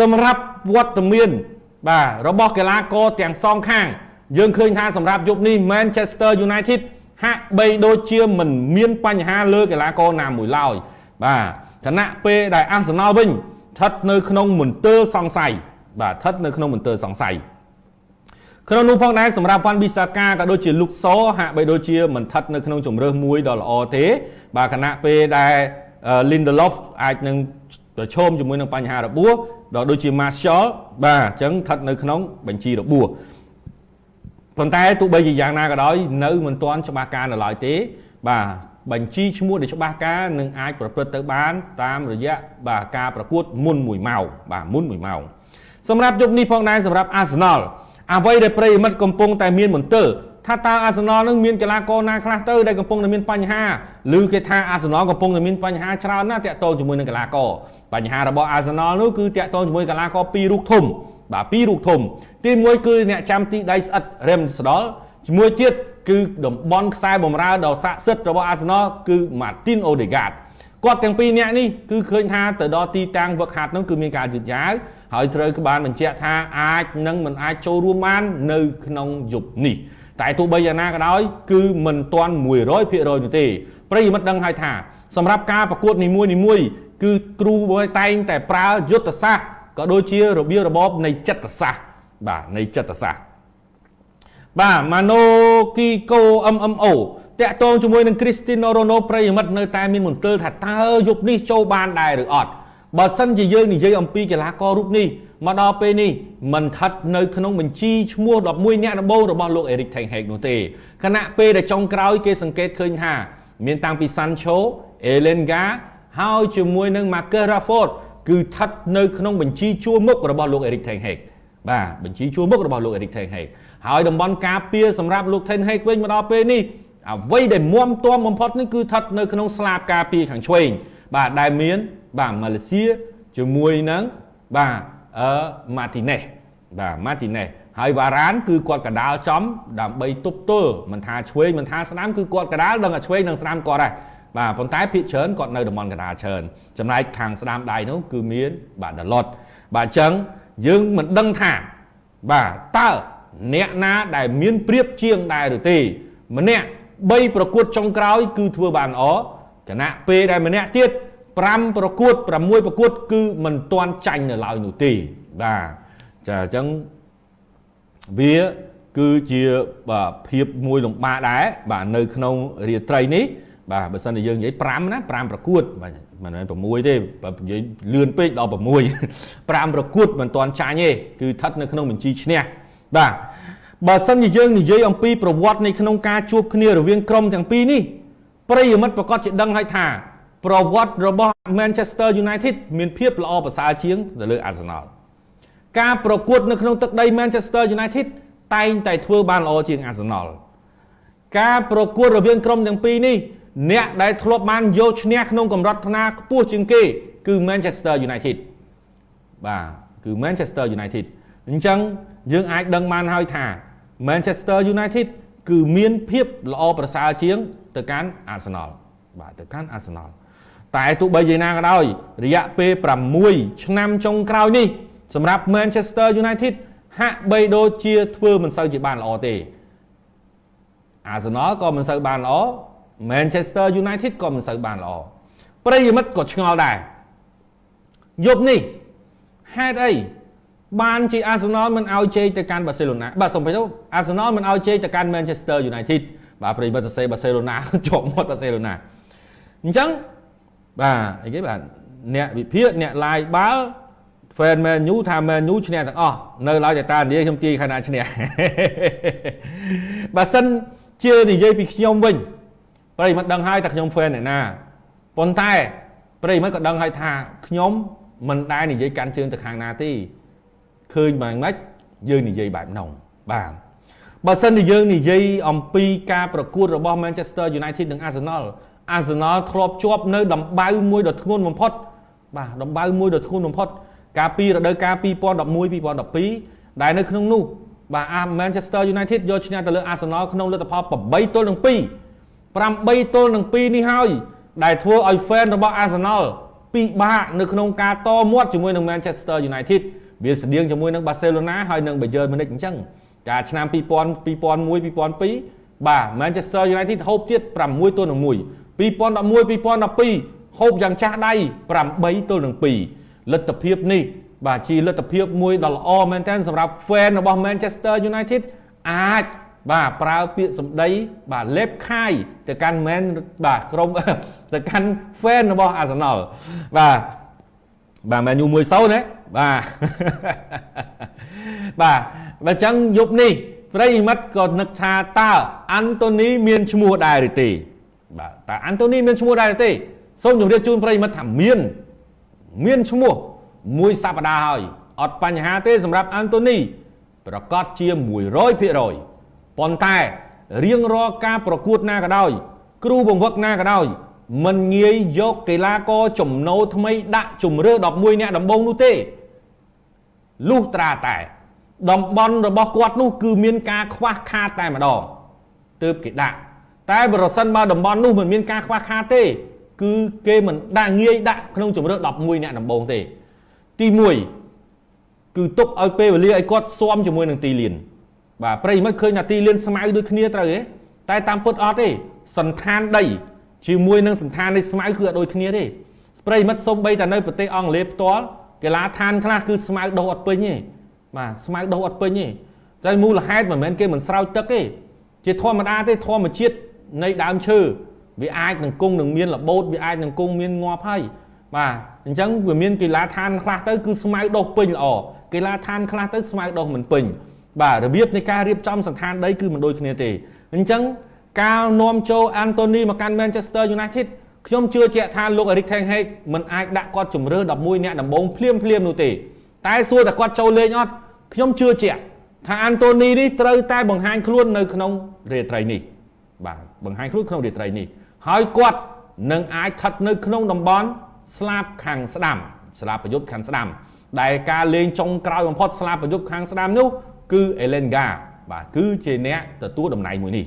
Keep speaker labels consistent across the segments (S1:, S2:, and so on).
S1: សម្រាប់វត្តមានបាទរបស់កីឡាករទាំងសងខាង យើងឃើញថាសម្រាប់យប់នេះ Manchester United ហាក់បីដូចជាមិនមានបញ្ហាលើកីឡាករណាមួយឡើយបាទខណៈពេលដែលអាសនលវិញស្ថិតនៅក្នុងមន្ទិលសង្ស័យបាទស្ថិតនៅក្នុងមន្ទិលសង្ស័យក្នុងនោះផងដែរសម្រាប់វ៉ាន់ប៊ីសាកាក៏ដូចជាលុកសហាក់បីដូចជាមិនស្ថិតនៅក្នុងជំរើសមួយដ៏ល្អទេ បាទខណៈពេលដែល Lindelof អាចនឹងប្រឈមជាមួយនឹងបញ្ហារបួស ដល់ដូចជា Martial បាទអញ្ចឹងស្ថិតនៅក្នុងបញ្ជីរបួសប៉ុន្តែទោះបីជាយ៉ាងណាក៏ដោយនៅមិនទាន់ច្បាស់ការនៅឡើយទេ បាទបញ្ជីឈ្មោះដែលច្បាស់ការនឹងអាចប្រព្រឹត្តទៅបាន តាមរយៈបាទការប្រកួតមុន1ម៉ោងបាទមុន1ម៉ោងសម្រាប់យប់នេះផងដែរសម្រាប់ Arsenal អ្វីដែលប្រិយមិត្តកំពុងតែមានមន្ទិលថាតើ Arsenal នឹងមានកីឡាករណាខ្លះទៅដែលកំពុងតែមានបញ្ហាឬគេថា Arsenal កំពុងតែមានបញ្ហាច្រើនណាស់តាក់ទងជាមួយនឹងកីឡាករ បញ្ហារបស់ Arsenal នោះគឺតាក់ទងជាមួយកីឡាករពីររូបធំបាទពីររូបធំ ទី1គឺអ្នកចាំទីដៃស្អិត Ramsdale ជាមួយទៀតគឺតំបន់ខ្សែបំរើដ៏ស័ក្តិសិទ្ធិរបស់ Arsenal គឺ Martin Odegaard គាត់ទាំងពីរនាក់នេះគឺឃើញថាទៅដល់ទីតាំងវឹកហាត់នោះគឺមានការយឺតយ៉ាវហើយត្រូវក្បានបញ្ជាក់ថាអាចនឹងមិនអាចចូលរួមបាននៅក្នុងយប់នេះតែទោះបីយ៉ាងណាក៏ដោយគឺមិនទាន់100%នោះទេប្រិយមិត្តដឹងហើយថាសម្រាប់ការប្រកួតនីមួយៗ គឺគ្រូតែងតែប្រើយុទ្ធសាស្ត្រក៏ដូចជារបៀបរបបនៃចិត្តសាស្ត្របាទនៃចិត្តសាស្ត្របាទម៉ាណូគីកូ MMO តាក់ទងជាមួយនឹងគ្រីស្ទីណូរ៉ូណូប្រិយមិត្តនៅតែមានមន្ទិលថាតើយប់នេះចូលបានដែរឬអត់បើសិនជាយើងនិយាយអំពីកីឡាកររូបនេះមកដល់ពេលនេះមិនស្ថិតនៅក្នុងបញ្ជីឈ្មោះ11អ្នកដំបូងរបស់លោកអេរិកថេងហេកនោះទេខណៈពេលដែលចុងក្រោយគេសង្កេតឃើញថា មានតាំងពី Sancho, Elenga ហើយជាមួយនឹង Marcus Rashford គឺស្ថិតនៅក្នុងបញ្ជីជួរមុខរបស់លោក Eric Ten Hag បាទបញ្ជីជួរមុខរបស់លោក Eric Ten Hag ហើយតំបន់ការពារសម្រាប់លោក Ten Hag វិញមកដល់ពេលនេះអ្វីដែលមុំទាំបំផុតនេះគឺស្ថិតនៅក្នុងស្លាបការពារខាងឆ្វេងបាទដែលមាន បាទម៉ាឡេស៊ីជាមួយនឹងបាទអឺម៉ាទីណេសបាទម៉ាទីណេសហើយវ៉ារ៉ានគឺគាត់កដាលចំដើម្បីទប់ទល់មិនថាឆ្វេងមិនថាស្ដាំគឺគាត់កដាលដឹងតែឆ្វេងនិងស្ដាំគាត់ដែរ បាទប៉ុន្តែភាគច្រើនគាត់នៅតំបន់កណ្ដាលច្រើនចំណែកខាងស្ដាំដៃនោះគឺមានបាទដលុតបាទអញ្ចឹងយើងមិនដឹងថាបាទតើអ្នកណាដែលមានព្រៀបជាងដែរឬទេ ម្នាក់3ប្រកួតចុងក្រោយ គឺធ្វើបានល្អគណៈពេលដែលម្នាក់ទៀត5ប្រកួត6ប្រកួត គឺមិនទាន់ចាញ់នៅឡើយនោះទេបាទចាអញ្ចឹងវាគឺជាបាទភាពមួយលំបាកដែរបាទនៅក្នុងរាត្រីនេះ បាទបើសិនជាយើងនិយាយ5ណា5ប្រកួតបាទមិនមែន6ទេបើនិយាយលឿនពេកដល់6 5ប្រកួតមិនទាន់ចាញ់ទេគឺស្ថិតនៅក្នុងបញ្ជីឈ្នះបាទបើសិនជាយើងនិយាយអំពីប្រវត្តិនៃក្នុងការជួបគ្នារវាងក្រុមទាំងពីរនេះប្រិយមិត្តប្រកាសជាដឹងហើយថាប្រវត្តិរបស់ Manchester United មានភាពល្អប្រសើរជាងទៅលើ Arsenal ការប្រកួតនៅក្នុងទឹកដី Manchester United តែងតែធ្វើបានល្អជាង Arsenal ការប្រកួតរវាងក្រុមទាំងពីរនេះ អ្នកដែលធ្លាប់បានយកឈ្នះក្នុងកម្រិតថ្នាខ្ពស់ជាងគេគឺ Manchester United បាទគឺ Manchester United អញ្ចឹងយើងអាចដឹងបានហើយថា Manchester United គឺមានភាពល្អប្រសើរជាងទៅកាន់ Arsenal បាទទៅកាន់ Arsenal តែទោះបីយ៉ាងណាក៏ដោយរយៈពេល6ឆ្នាំចុងក្រោយនេះសម្រាប់ Manchester United ហាក់បីដូចជាធ្វើមិនសូវជាបានល្អទេ Arsenal ក៏មិនសូវបានល្អ Manchester United ក៏មិនសូវបានល្អប្រិយមិត្តក៏ឆ្ងល់ដែរយប់នេះហេតុអីបានជា Arsenal មិនឲ្យជ័យទៅកាន់ Barcelona បាទសំបីទៅ Arsenal មិនឲ្យជ័យទៅកាន់ Manchester United បាទប្រិយមិត្តសរសេរ Barcelona ជាប់មាត់ Barcelona អញ្ចឹងបាទអីគេបាទអ្នកវិភាគអ្នក live បាល់ fan Man U ថា Man U ឈ្នះទាំងអស់នៅឡើយតែតានិយាយខ្ញុំទាយខាងណាឈ្នះបើសិនជានិយាយពីខ្ញុំវិញ ប្រិមិត្តដឹងហើយថាខ្ញុំ fan អ្នកណាប៉ុន្តែប្រិមិត្តក៏ដឹងហើយថាខ្ញុំមិនដែលនិយាយកាន់ជើងទៅខាងណាទេឃើញបែបម៉េចយើងនិយាយបែបនោះបាទបើសិនជាយើងនិយាយអំពីការប្រកួតរបស់ Manchester United និង Arsenal Arsenal ធ្លាប់ជាប់នៅដំបៅមួយដ៏ធ្ងន់បំផុត បាទដំបៅមួយដ៏ធ្ងន់បំផុត កាលពីរដូវកាល2011 2012ដែលនៅក្នុងនោះបាទ Manchester United យកឈ្នះទៅលើ Arsenal ក្នុងលទ្ធផល8ទល់នឹង2 8ទល់នឹង2នេះហើយដែលធ្វើឲ្យ fan របស់ Arsenal ពិបាកនៅក្នុងការតមាត់ជាមួយនឹង Manchester United វាស្តៀងជាមួយនឹង Barcelona ហើយនឹង Bayern Munich អញ្ចឹងកាលឆ្នាំ2000 2001 2002បាទ Manchester United ហូបទៀត6ទល់នឹង1 2011 2012ហូបយ៉ាងចាស់ដៃ8ទល់នឹង2លទ្ធភាពនេះបាទជាលទ្ធភាពមួយដ៏ល្អមែនទែនសម្រាប់ fan របស់ Manchester United អាច បាទប្រើពាក្យសម្ដី បាទលេបខាយទៅកាន់ man បាទក្រុមទៅកាន់ fan របស់ Arsenal បាទបាទ Man U 1-0ណាបាទបាទបើចឹងយប់នេះប្រិយមិត្តក៏នឹកថាតើអាន់តូនីមានឈ្មោះដែរឬទេបាទតើអាន់តូនីមានឈ្មោះដែរឬទេសូមជម្រាបជូនប្រិយមិត្តថាមាន មានឈ្មោះមួយសប្តាហ៍ហើយអត់បញ្ហាទេសម្រាប់អាន់តូនីប្រកាសជា100% ប៉ុន្តែរៀងរាល់ការប្រកួតណាក៏ដោយ គ្រូបង្វឹកណាក៏ដោយមិនងាយយកកីឡាករចំណូលថ្មីដាក់ជំរឿ11អ្នកដំបូងនោះទេលុះត្រាតែ តំបន់របស់គាត់នោះគឺមានការខ្វះខាតតែម្ដងទើបគេដាក់តែប្រសិនបើតំបន់នោះមិនមានការខ្វះខាតទេ គឺគេមិនដាក់ងាយដាក់ក្នុងជំរឿ11អ្នកដំបូងទេ ទី1គឺទុកឲ្យពេលវេលាឲ្យគាត់ស៊ាំជាមួយនឹងទីលាន បាទប្រិមិត្តឃើញថាទីលានស្មៅដូចគ្នាត្រូវទេតែតាមពុតអត់ទេសន្តានដីជាមួយនឹងសន្តាននៃស្មៅគឺអត់ដូចគ្នាទេប្រិមិត្តសំបីតែនៅប្រទេសអង់គ្លេសផ្ទាល់កីឡាឋានខ្លះគឺស្មៅដុះអត់ពេញទេបាទស្មៅដុះអត់ពេញទេតែមូលហេតុមិនមែនគេមិនស្រោចទឹកទេជាធម្មតាទេធម្មជាតិនៃដើមឈើវាអាចនឹងគង់នឹងមានរបូតវាអាចនឹងគង់មានងាប់ហើយបាទអញ្ចឹងវាមានកីឡាឋានខ្លះទៅគឺស្មៅដុះពេញល្អកីឡាឋានខ្លះទៅស្មៅដុះមិនពេញ បាទរបៀបនៃការរៀបចំសន្តានដីគឺមិនដូចគ្នាទេអញ្ចឹងការនាំចូលអាន់តូនីមកកាន់ Manchester United ខ្ញុំជឿជាក់ថាលោក Erik ten Hag មិនអាចដាក់គាត់ជំរឿ11អ្នកដំបូងភ្លាមភ្លាមនោះទេតែសួរតែគាត់ចូលលេងអត់ខ្ញុំជឿជាក់ថាអាន់តូនីនេះត្រូវតែបង្ហាញខ្លួននៅក្នុងរាត្រីនេះបាទបង្ហាញខ្លួនក្នុងរាត្រីនេះហើយគាត់នឹងអាចស្ថិតនៅក្នុងតំបន់ស្លាបខាងស្ដាំស្លាបប្រយុទ្ធខាងស្ដាំដែលការលេងចុងក្រោយបំផុតស្លាបប្រយុទ្ធខាងស្ដាំនោះ គឺ Elenga បាទគឺជាអ្នកទទួលតំណែងមួយនេះ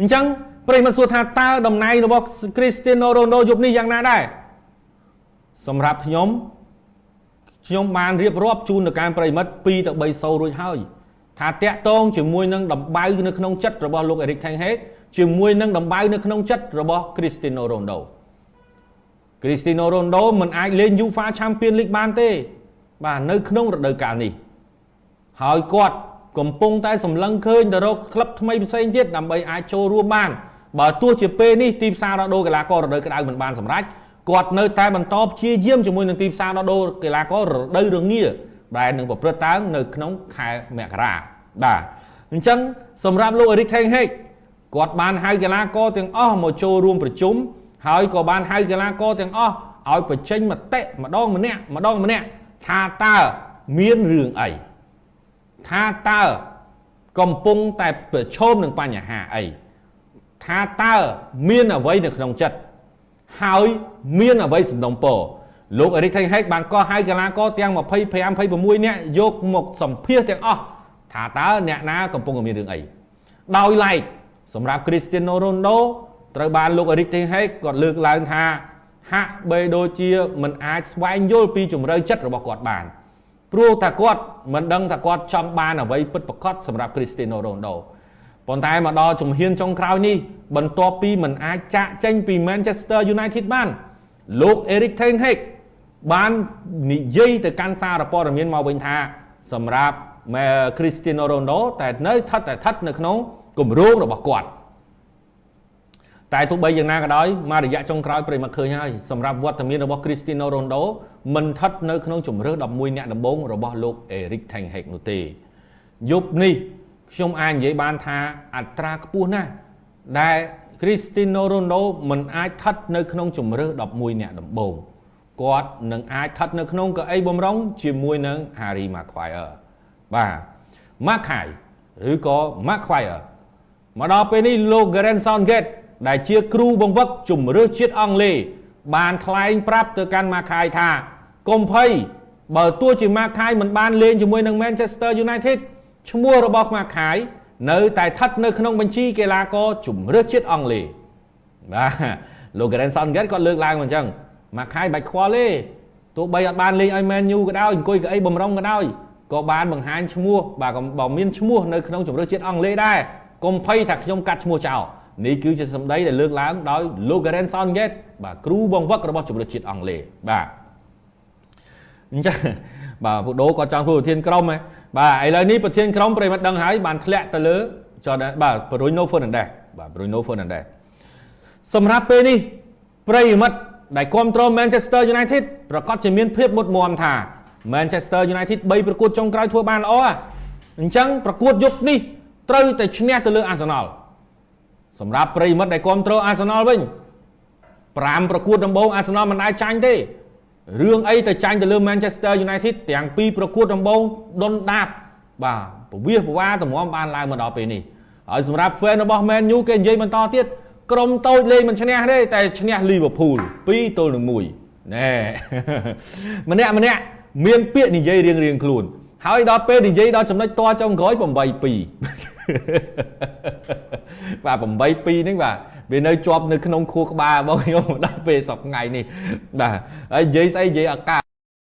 S1: អញ្ចឹងប្រិយមិត្តសួរថាតើតំណែងរបស់ Cristiano Ronaldo យប់នេះយ៉ាងណាដែរសម្រាប់ខ្ញុំខ្ញុំបានរៀបរាប់ជូនទៅកាន់ប្រិយមិត្ត2ទៅ3សូរួចហើយថាតាក់តងជាមួយនឹងដំបៅនៅក្នុងចិត្តរបស់លោក Erik ten Hag ជាមួយនឹងដំបៅនៅក្នុងចិត្តរបស់ Cristiano Ronaldo Cristiano Ronaldo មិនអាចលេង UEFA Champions League បានទេ បាទនៅក្នុងរដូវកាលនេះ ហើយគាត់កំពុងតែសម្លឹងឃើញទៅរកក្លឹបថ្មីផ្សេងទៀតដើម្បីអាចចូលរួមបានបើទោះជាពេលនេះទីផ្សារដោះដូរកីឡាកររដូវក្តៅមិនបានសម្រេចគាត់នៅតែបន្តព្យាយាមជាមួយនឹងទីផ្សារដោះដូរកីឡាកររដូវរងាដែលនឹងប្រព្រឹត្តទៅនៅក្នុងខែមករាបាទអញ្ចឹងសម្រាប់លោក Erik ten Hag គាត់បានហៅកីឡាករទាំងអស់មកចូលរួមប្រជុំហើយក៏បានហៅកីឡាករទាំងអស់ឲ្យបញ្ចេញមតិម្ដងម្នាក់ម្ដងម្នាក់ថាតើមានរឿងអី ថាតើកំពុងតែប្រឈមនឹងបញ្ហាអីថាតើមានអ្វីនៅក្នុងចិត្តហើយមានអ្វីសំដុំពរលោកអេរិកថេងហេកបានកោះហៅកីឡាករទាំង25 26នាក់យកមកសម្ភាសទាំងអស់ថាតើអ្នកណាកំពុងមានរឿងអីដោយឡែកសម្រាប់ Cristiano Ronaldo ត្រូវបានលោកអេរិកថេងហេកគាត់លើកឡើងថាហាក់បីដូចជាមិនអាចស្វែងយល់ពីជំរឿចិត្តរបស់គាត់បាន ព្រោះថាគាត់មិនដឹងថាគាត់ចង់បានអ្វីពិតប្រាកដសម្រាប់ Cristiano Ronaldo ប៉ុន្តែមកដល់ជំហានចុងក្រោយនេះបន្ទាប់ពីមិនអាចចាក់ចេញពី Manchester United បានលោក Erik ten Hag បាននិយាយទៅកាន់សារព័ត៌មានមកវិញថាសម្រាប់ Cristiano Ronaldo តែនៅស្ថិតតែស្ថិតនៅក្នុងគម្រោងរបស់គាត់ តែទោះបីយ៉ាងណាក៏ដោយមករយៈចុងក្រោយប្រិមត្តឃើញហើយសម្រាប់វត្តមានរបស់ Cristiano Ronaldo មិនស្ថិតនៅក្នុងជំរឿ11អ្នកដំបូងរបស់លោក Erik ten Hag នោះទេយប់នេះខ្ញុំអាចនិយាយបានថាអត្រាខ្ពស់ណាស់ដែល Cristiano Ronaldo មិនអាចស្ថិតនៅក្នុងជំរឿ11អ្នកដំបូងគាត់នឹងអាចស្ថិតនៅក្នុងកៅអីបំរុងជាមួយនឹង Harry Maguire បាទ Mackay ឬក៏ Maguire មកដល់ពេលនេះលោក Gareth Southgate ដែលជាគ្រូបង្វឹកជំរឿជាតិអង់គ្លេសបានថ្លែងប្រាប់ទៅកាន់ម៉ាខាយថាកុំភ័យបើទោះជាម៉ាខាយមិនបានលេងជាមួយនឹង Manchester United ឈ្មោះរបស់ម៉ាខាយនៅតែស្ថិតនៅក្នុងបញ្ជីកីឡាករជំរឿជាតិអង់គ្លេសបាទលោក Grant Southgate គាត់លើកឡើងមកអញ្ចឹងមកខែបាច់ខ្វល់ទេទោះបីអត់បានលេងឲ្យ Man U ក៏ដោយអង្គុយកៅអីបំរុងក៏ដោយក៏បានបង្ហាញឈ្មោះបាទបើមានឈ្មោះនៅក្នុងជម្រើសជាតិអង់គ្លេសដែរកុំភ័យថាខ្ញុំកាត់ឈ្មោះចោល នេះគឺជាសម្ដីដែលលើកឡើងដោយលោក Garen Southgate បាទគ្រូបង្វឹករបស់ជម្រើសជាតិអង់គ្លេសបាទអញ្ចឹងបាទពូដូក៏ចង់ធ្វើប្រធានក្រុមហ៎បាទឥឡូវនេះប្រធានក្រុមប្រិមត្តដឹងហើយបានធ្លាក់ទៅលើចរបាទ Bruno Fernandes បាទ Bruno Fernandes សម្រាប់ពេលនេះប្រិមិត្តដែលគ្រប់គ្រង Manchester United ប្រកាសជាមានភាពមុតមមថា Manchester United 3ប្រកួតចុងក្រោយធ្វើបានល្អអញ្ចឹងប្រកួតយប់នេះត្រូវតែឈ្នះទៅលើ Arsenal សម្រាប់ប្រិមិត្តដែលគ្រប់គ្រង Arsenal វិញ5ប្រកួតដំបូង Arsenal មិនអាចចាញ់ទេរឿងអីទៅចាញ់ទៅលើ Manchester United ទាំងពីរប្រកួតដំបូងដុនដាបបាទពវិសពវ៉ាតម្រាំបានឡើងមកដល់ពេលនេះហើយសម្រាប់ fan របស់ Man U គេនិយាយបន្តទៀតក្រុមតូចលេងមិនឈ្នះទេតែឈ្នះ Liverpool 2ទល់នឹង1ណែម្នាក់ម្នាក់មានពាក្យនិយាយរៀងរៀងខ្លួន ហើយដល់ពេលនិយាយដល់ចំណុចតចុងក្រោយ8 2 បាទ8 2ហ្នឹងបាទវានៅជាប់នៅក្នុងខួរក្បាលរបស់ខ្ញុំដល់ពេលសប្ថ្ងៃនេះបាទហើយនិយាយស្អីនិយាយអាកាស